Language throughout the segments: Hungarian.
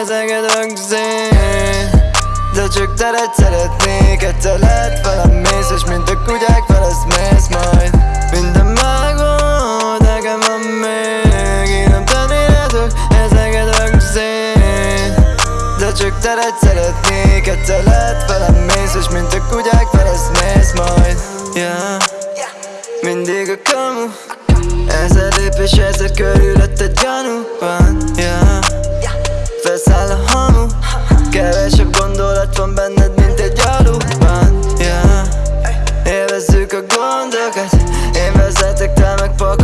ezeket rögzén De csak teret szeretnék, egyszer lehet velem mész És mint a kutyák felesz mész majd. Minden megvan, nekem van még Én nem tennéletek, ezeket rögzén De csak teret szeretnék, egyszer lehet velem mész És mint a kutyák felesz mész majd. Yeah A gondokat Én vezetek, te meg a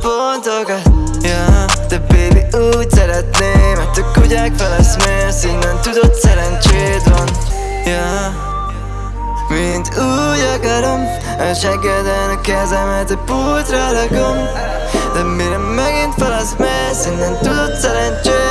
pontokat yeah. De baby úgy szeretném Mert a kutyák feleszmélsz Innen tudod szerencséd van yeah. Mint úgy akarom A seggeden a kezemet a pultra rakom De mire megint feleszmélsz Innen tudod szerencséd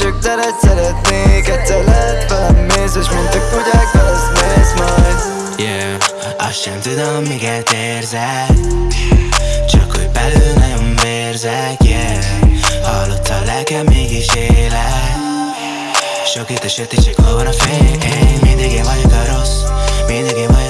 csak teret szeretnék Egyszer lehet velem mész És mint a kutyák feleszmélsz majd. Yeah, azt sem tudom, miket érzek. Csak hogy belül nagyon vérzek, yeah. Hallott a lelkem, mégis élek. Sok itt a sötét, csak hol van a fény Mindig én vagyok a rossz Mindig én vagyok